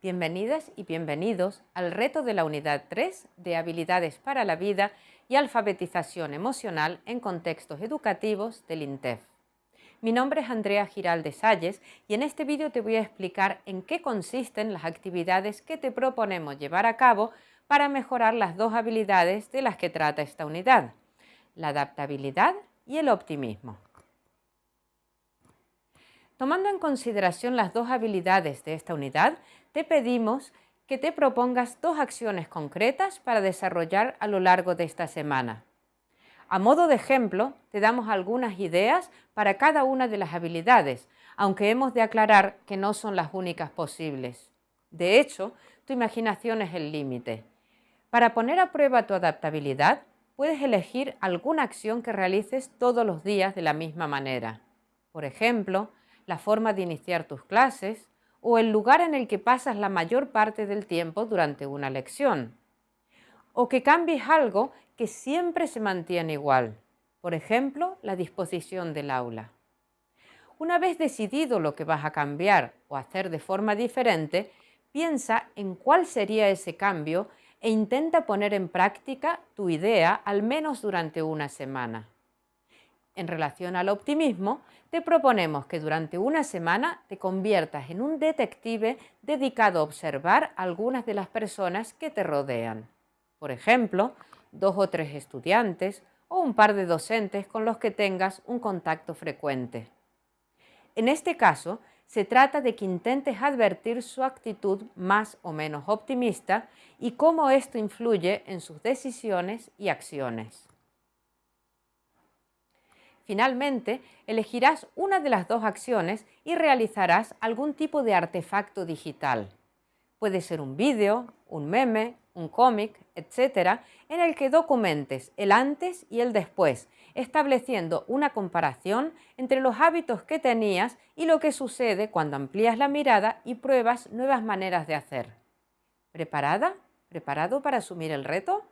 Bienvenidas y bienvenidos al reto de la unidad 3 de habilidades para la vida y alfabetización emocional en contextos educativos del INTEF. Mi nombre es Andrea Giralde Salles y en este vídeo te voy a explicar en qué consisten las actividades que te proponemos llevar a cabo para mejorar las dos habilidades de las que trata esta unidad, la adaptabilidad y el optimismo. Tomando en consideración las dos habilidades de esta unidad, te pedimos que te propongas dos acciones concretas para desarrollar a lo largo de esta semana. A modo de ejemplo, te damos algunas ideas para cada una de las habilidades, aunque hemos de aclarar que no son las únicas posibles. De hecho, tu imaginación es el límite. Para poner a prueba tu adaptabilidad, puedes elegir alguna acción que realices todos los días de la misma manera. Por ejemplo, la forma de iniciar tus clases o el lugar en el que pasas la mayor parte del tiempo durante una lección. O que cambies algo que siempre se mantiene igual, por ejemplo, la disposición del aula. Una vez decidido lo que vas a cambiar o hacer de forma diferente, piensa en cuál sería ese cambio e intenta poner en práctica tu idea al menos durante una semana. En relación al optimismo, te proponemos que durante una semana te conviertas en un detective dedicado a observar algunas de las personas que te rodean. Por ejemplo, dos o tres estudiantes o un par de docentes con los que tengas un contacto frecuente. En este caso, se trata de que intentes advertir su actitud más o menos optimista y cómo esto influye en sus decisiones y acciones. Finalmente, elegirás una de las dos acciones y realizarás algún tipo de artefacto digital. Puede ser un vídeo, un meme, un cómic, etc., en el que documentes el antes y el después, estableciendo una comparación entre los hábitos que tenías y lo que sucede cuando amplías la mirada y pruebas nuevas maneras de hacer. ¿Preparada? ¿Preparado para asumir el reto?